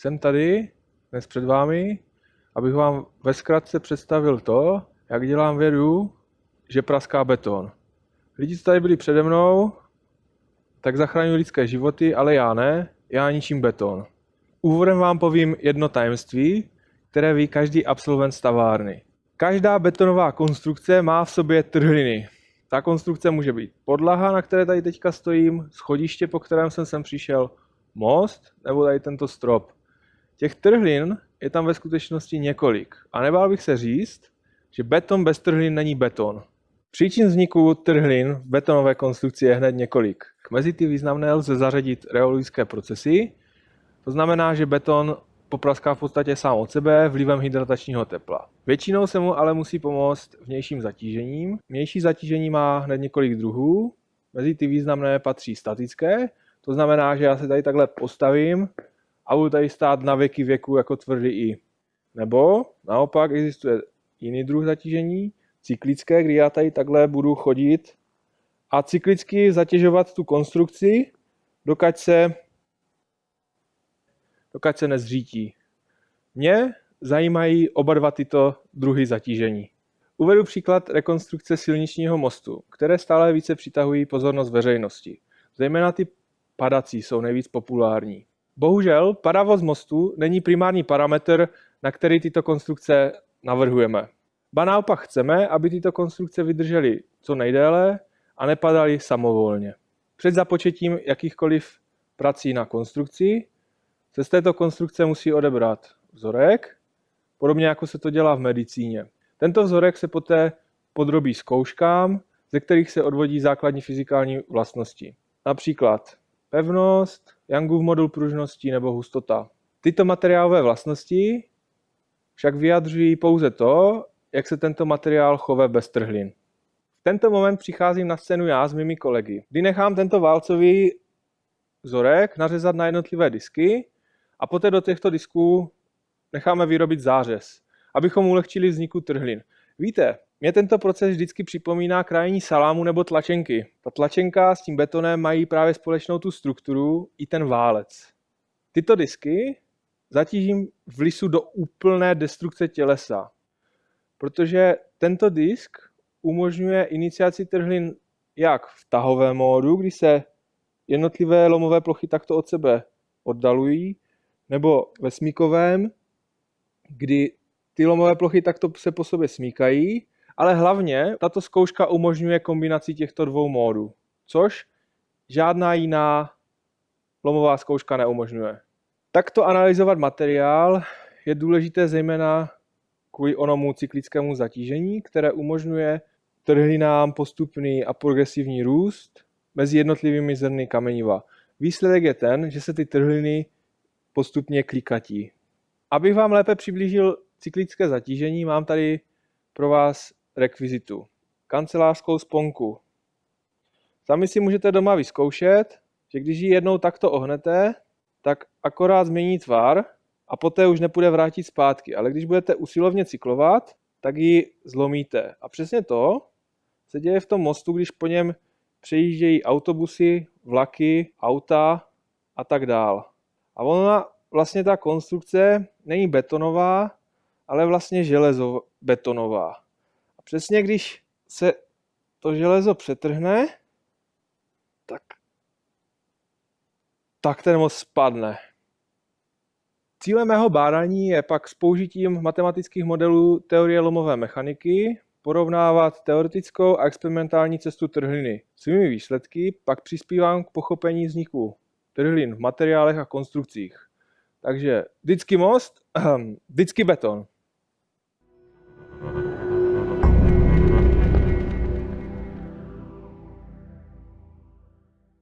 Jsem tady dnes před vámi, abych vám ve zkratce představil to, jak dělám vědu, že praská beton. Lidi, co tady byli přede mnou, tak zachraňují lidské životy, ale já ne, já ničím beton. Úvodem vám povím jedno tajemství, které ví každý absolvent stavárny. Každá betonová konstrukce má v sobě trhliny. Ta konstrukce může být podlaha, na které tady teďka stojím, schodiště, po kterém jsem sem přišel, most, nebo tady tento strop. Těch trhlin je tam ve skutečnosti několik. A nebál bych se říct, že beton bez trhlin není beton. Příčin vzniku trhlin v betonové konstrukci je hned několik. Mezi ty významné lze zařadit reologické procesy, to znamená, že beton popraská v podstatě sám od sebe vlivem hydratačního tepla. Většinou se mu ale musí pomoct vnějším zatížením. Vnější zatížení má hned několik druhů. Mezi ty významné patří statické, to znamená, že já se tady takhle postavím a budu tady stát na věky věku jako tvrdý i. Nebo naopak existuje jiný druh zatížení, cyklické, kdy já tady takhle budu chodit a cyklicky zatěžovat tu konstrukci, dokud se, dokud se nezřítí. Mě zajímají oba dva tyto druhy zatížení. Uvedu příklad rekonstrukce silničního mostu, které stále více přitahují pozornost veřejnosti. Zejména ty padací jsou nejvíc populární. Bohužel padavost mostu není primární parametr, na který tyto konstrukce navrhujeme. Ba naopak chceme, aby tyto konstrukce vydržely co nejdéle a nepadaly samovolně. Před započetím jakýchkoliv prací na konstrukci se z této konstrukce musí odebrat vzorek, podobně jako se to dělá v medicíně. Tento vzorek se poté podrobí zkouškám, ze kterých se odvodí základní fyzikální vlastnosti. Například pevnost, Youngův modul pružnosti nebo hustota. Tyto materiálové vlastnosti však vyjadřují pouze to, jak se tento materiál chove bez trhlin. V tento moment přicházím na scénu já s mými kolegy, kdy nechám tento válcový vzorek nařezat na jednotlivé disky a poté do těchto disků necháme vyrobit zářez, abychom ulehčili vzniku trhlin. Víte, mě tento proces vždycky připomíná krajní salámu nebo tlačenky. Ta tlačenka s tím betonem mají právě společnou tu strukturu i ten válec. Tyto disky zatížím v lisu do úplné destrukce tělesa, protože tento disk umožňuje iniciaci trhlin jak v tahovém módu, kdy se jednotlivé lomové plochy takto od sebe oddalují, nebo ve smíkovém, kdy ty lomové plochy takto se po sobě smíkají ale hlavně tato zkouška umožňuje kombinaci těchto dvou módů, což žádná jiná lomová zkouška neumožňuje. Takto analyzovat materiál je důležité zejména kvůli onomu cyklickému zatížení, které umožňuje trhlinám postupný a progresivní růst mezi jednotlivými zrny kameniva. Výsledek je ten, že se ty trhliny postupně klikatí. Abych vám lépe přiblížil cyklické zatížení, mám tady pro vás rekvizitu. Kancelářskou sponku. Sami si můžete doma vyzkoušet, že když ji jednou takto ohnete, tak akorát změní tvar a poté už nepůjde vrátit zpátky. Ale když budete usilovně cyklovat, tak ji zlomíte. A přesně to se děje v tom mostu, když po něm přejíždějí autobusy, vlaky, auta a tak dál. A ona vlastně ta konstrukce není betonová, ale vlastně železobetonová. Přesně když se to železo přetrhne, tak, tak ten most spadne. Cílem mého bádání je pak s použitím matematických modelů teorie lomové mechaniky porovnávat teoretickou a experimentální cestu trhliny. Svými výsledky pak přispívám k pochopení vzniku trhlin v materiálech a konstrukcích. Takže vždycky most, vždycky beton.